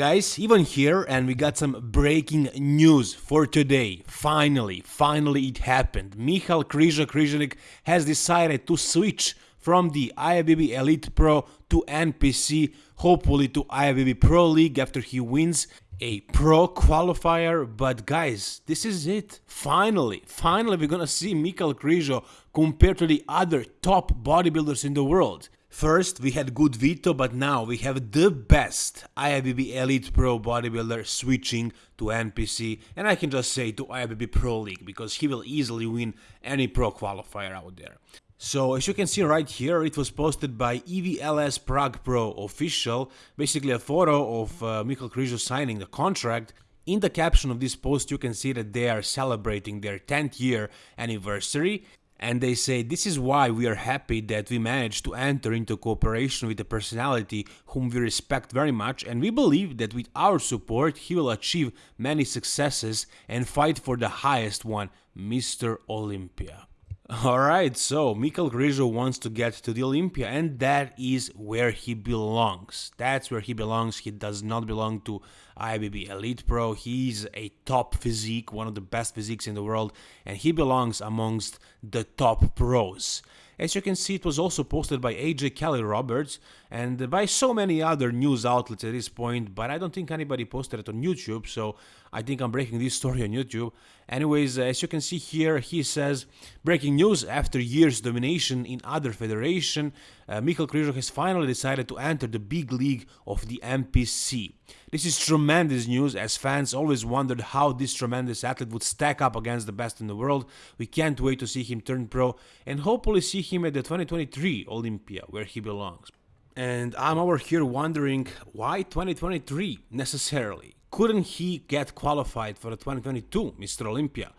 Guys, Ivan here and we got some breaking news for today. Finally, finally it happened. Michal Krizo Križanik has decided to switch from the IFBB Elite Pro to NPC, hopefully to IFBB Pro League after he wins a pro qualifier. But guys, this is it. Finally, finally we're gonna see Michal Krizo compared to the other top bodybuilders in the world. First, we had good Vito, but now we have the best IFBB Elite Pro bodybuilder switching to NPC, and I can just say to IFBB Pro League because he will easily win any pro qualifier out there. So as you can see right here, it was posted by EVLS Prague Pro official, basically a photo of uh, Krizo signing the contract. In the caption of this post, you can see that they are celebrating their 10th year anniversary and they say this is why we are happy that we managed to enter into cooperation with a personality whom we respect very much and we believe that with our support he will achieve many successes and fight for the highest one, Mr. Olympia. Alright, so Michal Krizo wants to get to the Olympia and that is where he belongs. That's where he belongs. He does not belong to IFBB Elite Pro. He's a top physique, one of the best physiques in the world, and he belongs amongst the top pros. As you can see, it was also posted by AJ Kelly Roberts and by so many other news outlets at this point, but I don't think anybody posted it on YouTube, so I think I'm breaking this story on YouTube. Anyways, as you can see here, he says, breaking news, after years domination in other federation, uh, Krizo has finally decided to enter the big league of the NPC. This is tremendous news as fans always wondered how this tremendous athlete would stack up against the best in the world. We can't wait to see him turn pro and hopefully see him at the 2023 Olympia where he belongs. And I'm over here wondering why 2023 necessarily? Couldn't he get qualified for the 2022 Mr. Olympia?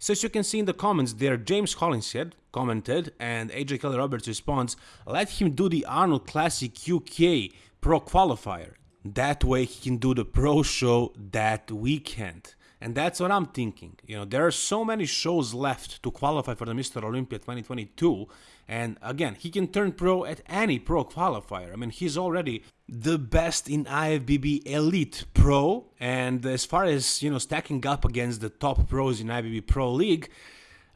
So as you can see in the comments there, James Hollinshead commented and AJ Kelly Roberts responds, let him do the Arnold Classic UK Pro Qualifier. That way he can do the pro show that weekend. And that's what I'm thinking. You know, there are so many shows left to qualify for the Mr. Olympia 2022. And again, he can turn pro at any pro qualifier. I mean, he's already the best in IFBB Elite Pro. And as far as, you know, stacking up against the top pros in IFBB Pro League,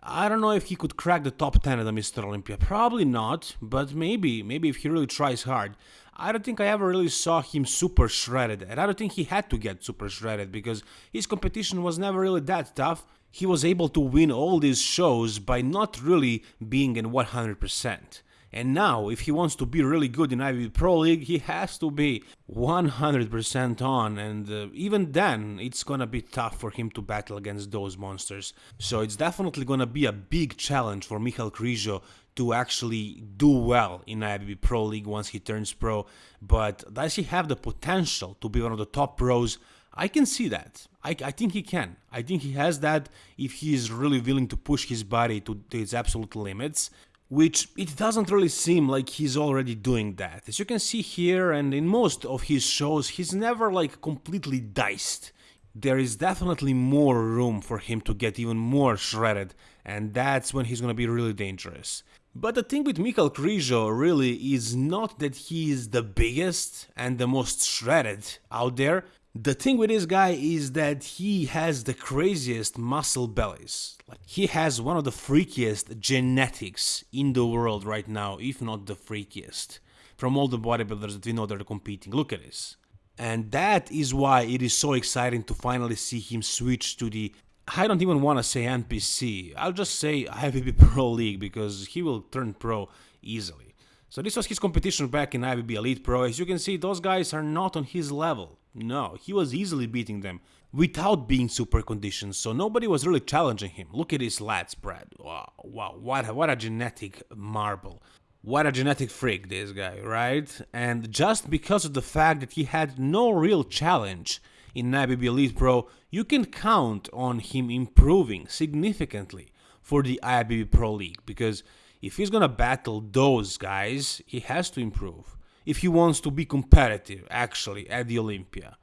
I don't know if he could crack the top 10 at the Mr. Olympia. Probably not, but maybe, maybe if he really tries hard. I don't think I ever really saw him super shredded, and I don't think he had to get super shredded because his competition was never really that tough. He was able to win all these shows by not really being in 100%. And now, if he wants to be really good in IFBB Pro League, he has to be 100% on, and uh, even then, it's gonna be tough for him to battle against those monsters. So it's definitely gonna be a big challenge for Michal Krizo to actually do well in IFBB Pro League once he turns pro. But does he have the potential to be one of the top pros? I can see that. I, I, think he can. I think he has that if he is really willing to push his body to, to its absolute limits which it doesn't really seem like he's already doing that. As you can see here and in most of his shows, he's never like completely diced. There is definitely more room for him to get even more shredded, and that's when he's gonna be really dangerous. But the thing with Michal Krizo really is not that he is the biggest and the most shredded out there, the thing with this guy is that he has the craziest muscle bellies. Like he has one of the freakiest genetics in the world right now, if not the freakiest. From all the bodybuilders that we know that are competing. Look at this. And that is why it is so exciting to finally see him switch to the I don't even want to say NPC. I'll just say IFBB Pro League because he will turn pro easily. So this was his competition back in IFBB Elite Pro. As you can see, those guys are not on his level. No, he was easily beating them without being super conditioned, so nobody was really challenging him. Look at his lat spread. Wow, wow, what a, what a genetic marble. What a genetic freak this guy, right? And just because of the fact that he had no real challenge in IFBB Elite Pro, you can count on him improving significantly for the IFBB Pro League because if he's gonna battle those guys, he has to improve if he wants to be competitive actually at the Olympia.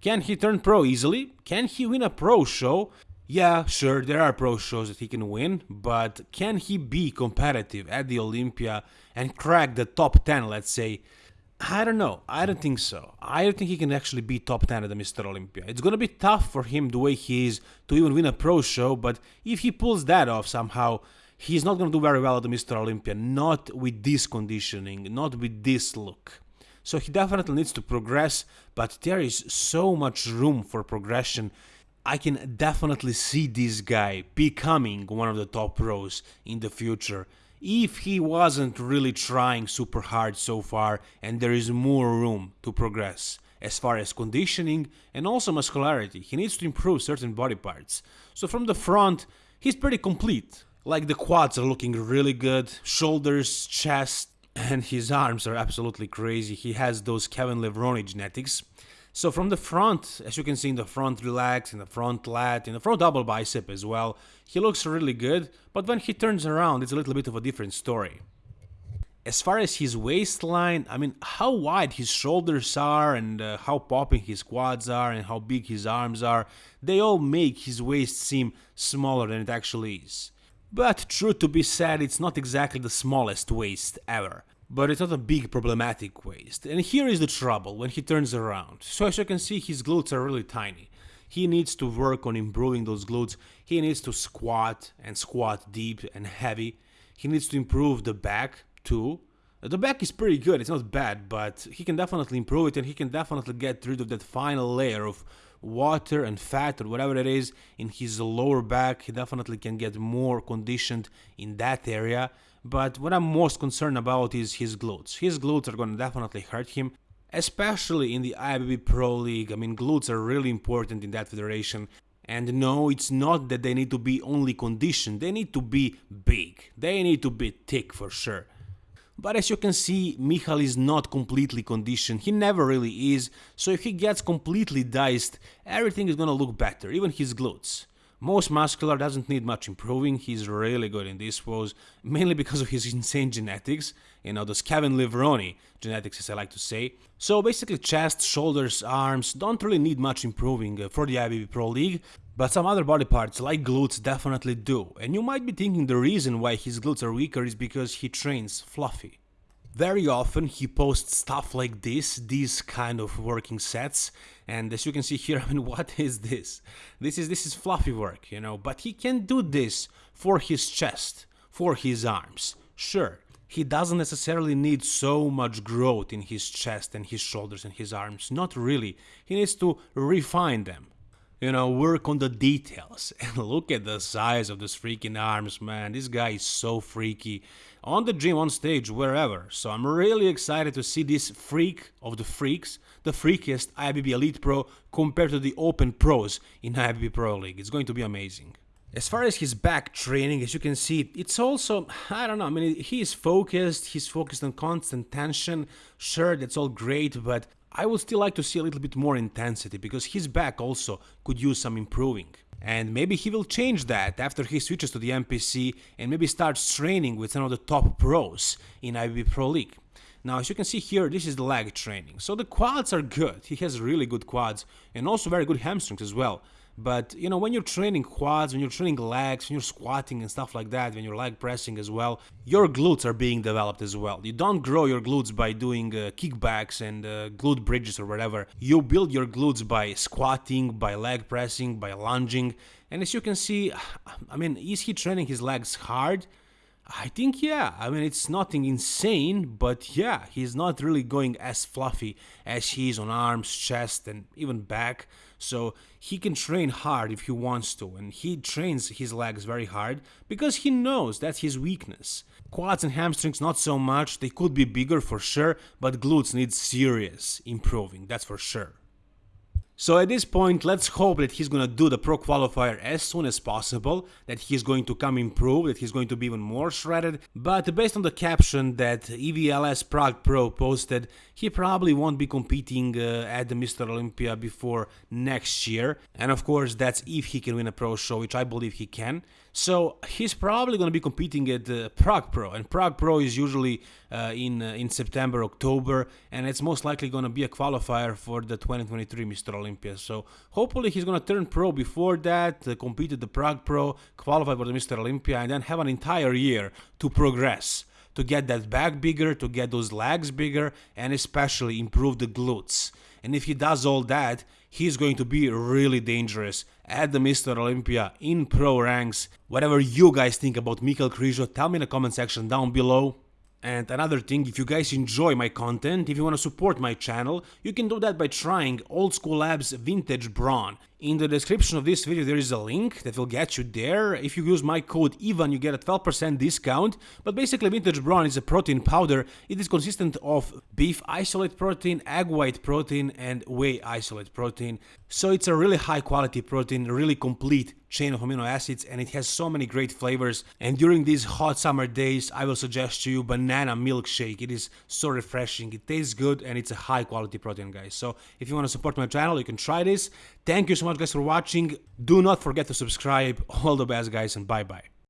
Can he turn pro easily? Can he win a pro show? Yeah, sure, there are pro shows that he can win, but can he be competitive at the Olympia and crack the top 10, let's say? I don't know. I don't think so. I don't think he can actually be top 10 at the Mr. Olympia. It's gonna be tough for him the way he is to even win a pro show, but if he pulls that off somehow, he's not gonna do very well at the Mr. Olympia. Not with this conditioning, not with this look. So he definitely needs to progress, but there is so much room for progression. I can definitely see this guy becoming one of the top pros in the future if he wasn't really trying super hard so far and there is more room to progress. As far as conditioning and also muscularity, he needs to improve certain body parts. So from the front, he's pretty complete. Like the quads are looking really good, shoulders, chest, and his arms are absolutely crazy. He has those Kevin Levrone genetics. So from the front, as you can see in the front relax, in the front lat, in the front double bicep as well, he looks really good, but when he turns around it's a little bit of a different story. As far as his waistline, I mean, how wide his shoulders are and uh, how popping his quads are and how big his arms are, they all make his waist seem smaller than it actually is. But true to be said, it's not exactly the smallest waist ever but it's not a big problematic waist. And here is the trouble when he turns around. So as you can see, his glutes are really tiny. He needs to work on improving those glutes. He needs to squat and squat deep and heavy. He needs to improve the back too. Uh, the back is pretty good, it's not bad, but he can definitely improve it and he can definitely get rid of that final layer of water and fat or whatever it is in his lower back. He definitely can get more conditioned in that area but what I'm most concerned about is his glutes. His glutes are gonna definitely hurt him, especially in the IFBB Pro League. I mean, glutes are really important in that federation. And no, it's not that they need to be only conditioned, they need to be big. They need to be thick for sure. But as you can see, Michal is not completely conditioned, he never really is, so if he gets completely diced, everything is gonna look better, even his glutes. Most muscular doesn't need much improving, he's really good in this pose, mainly because of his insane genetics, you know, those Kevin Levrone genetics as I like to say. So basically chest, shoulders, arms don't really need much improving uh, for the IFBB Pro League, but some other body parts like glutes definitely do, and you might be thinking the reason why his glutes are weaker is because he trains fluffy. Very often he posts stuff like this, these kind of working sets, and as you can see here, I mean, what is this? This is this is fluffy work, you know, but he can do this for his chest, for his arms. Sure, he doesn't necessarily need so much growth in his chest and his shoulders and his arms, not really. He needs to refine them you know, work on the details. And look at the size of this freaking arms, man. This guy is so freaky. On the gym, on stage, wherever. So I'm really excited to see this freak of the freaks, the freakiest IFBB Elite Pro compared to the Open Pros in IFBB Pro League. It's going to be amazing. As far as his back training, as you can see, it's also, I don't know, I mean, he is focused, he's focused on constant tension. Sure, that's all great, but I would still like to see a little bit more intensity because his back also could use some improving. And maybe he will change that after he switches to the NPC and maybe starts training with some of the top pros in IB Pro League. Now, as you can see here, this is the leg training. So the quads are good. He has really good quads and also very good hamstrings as well. But you know, when you're training quads, when you're training legs, when you're squatting and stuff like that, when you're leg pressing as well, your glutes are being developed as well. You don't grow your glutes by doing uh, kickbacks and uh, glute bridges or whatever. You build your glutes by squatting, by leg pressing, by lunging. And as you can see, I mean, is he training his legs hard? I think yeah. I mean, it's nothing insane, but yeah, he's not really going as fluffy as he is on arms, chest, and even back. So he can train hard if he wants to, and he trains his legs very hard because he knows that's his weakness. Quads and hamstrings not so much, they could be bigger for sure, but glutes need serious improving, that's for sure. So at this point, let's hope that he's gonna do the pro qualifier as soon as possible, that he's going to come improved, that he's going to be even more shredded, but based on the caption that EVLS Prague Pro posted, he probably won't be competing uh, at the Mr. Olympia before next year, and of course that's if he can win a pro show, which I believe he can. So he's probably going to be competing at uh, Prague Pro, and Prague Pro is usually uh, in uh, in September, October, and it's most likely going to be a qualifier for the 2023 Mr. Olympia. So hopefully he's going to turn pro before that, uh, compete at the Prague Pro, qualify for the Mr. Olympia, and then have an entire year to progress to get that back bigger, to get those legs bigger, and especially improve the glutes. And if he does all that, he's going to be really dangerous at the Mr. Olympia in pro ranks. Whatever you guys think about Michal Krizo, tell me in the comment section down below. And another thing, if you guys enjoy my content, if you want to support my channel, you can do that by trying Old School Labs Vintage Brawn. In the description of this video there is a link that will get you there. If you use my code EVAN you get a 12% discount. But basically Vintage Brawn is a protein powder. It is consistent of beef isolate protein, egg white protein and whey isolate protein. So it's a really high quality protein, really complete chain of amino acids and it has so many great flavors. And during these hot summer days I will suggest to you banana milkshake. It is so refreshing. It tastes good and it's a high quality protein guys. So if you want to support my channel you can try this. Thank you so much guys for watching. Do not forget to subscribe. All the best guys and bye bye